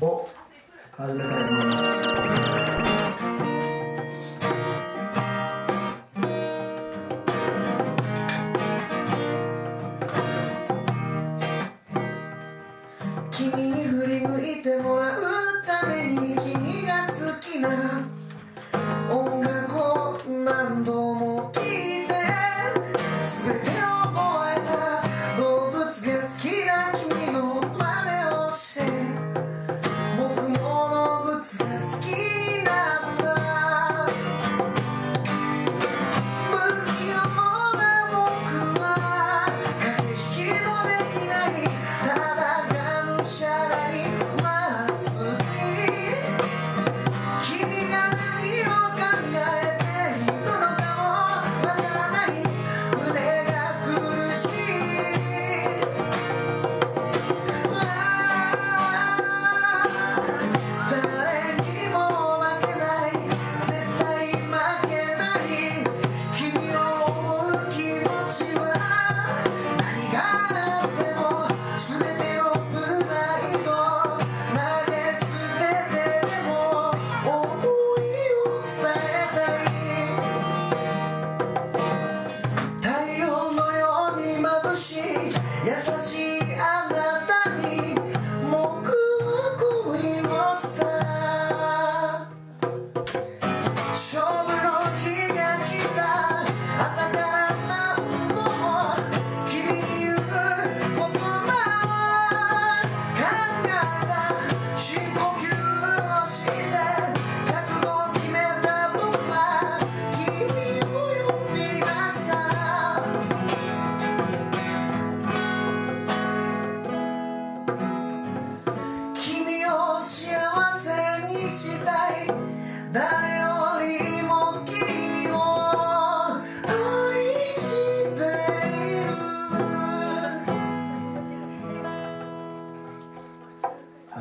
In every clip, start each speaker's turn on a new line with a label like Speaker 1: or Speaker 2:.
Speaker 1: を始めたいと思います。君に振り向いてもらうために君が好きな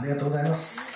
Speaker 1: ありがとうございます。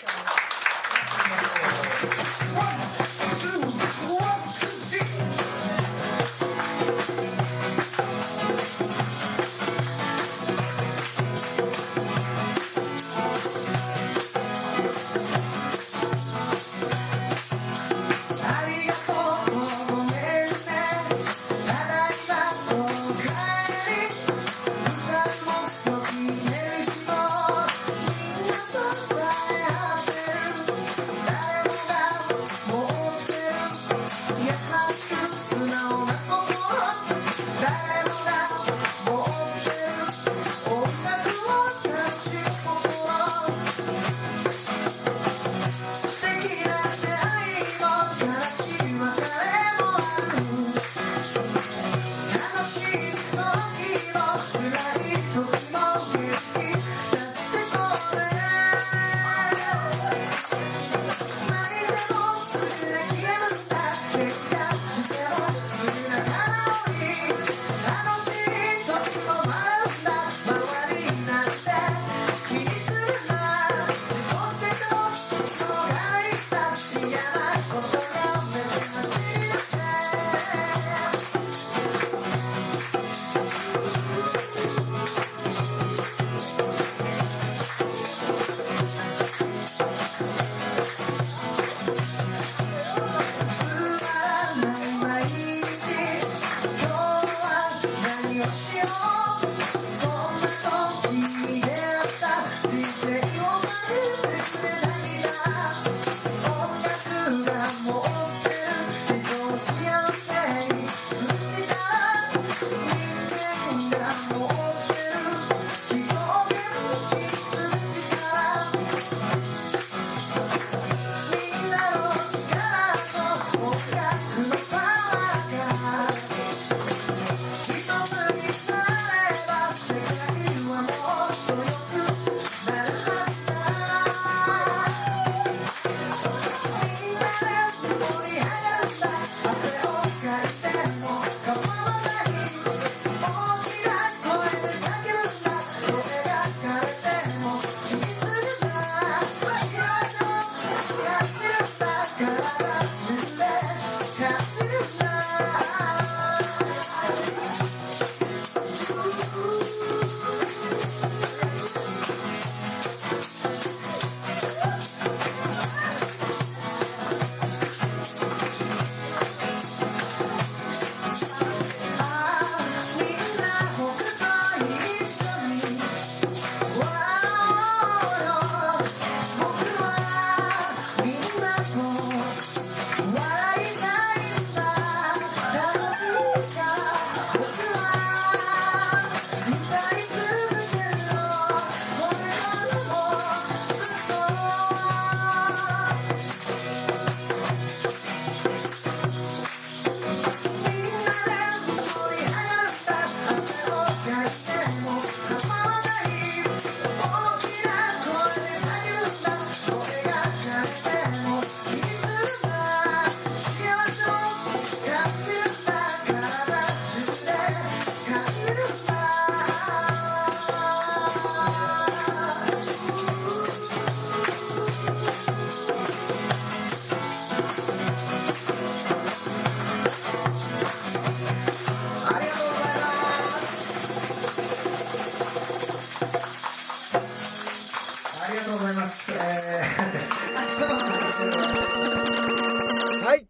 Speaker 1: she's はい、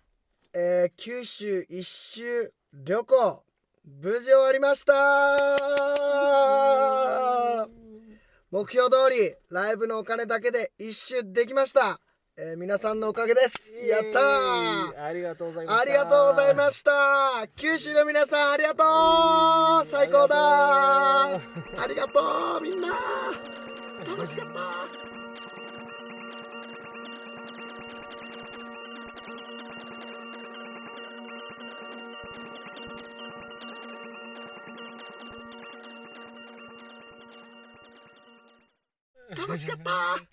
Speaker 1: えー九州一周旅行無事終わりました。目標通りライブのお金だけで一周できました、えー皆さんのおかげです。やったー。
Speaker 2: ありがとうございました。
Speaker 1: ありがとうございました。九州の皆さんありがとう。最高だありがとうみんな。楽しかった楽しかった。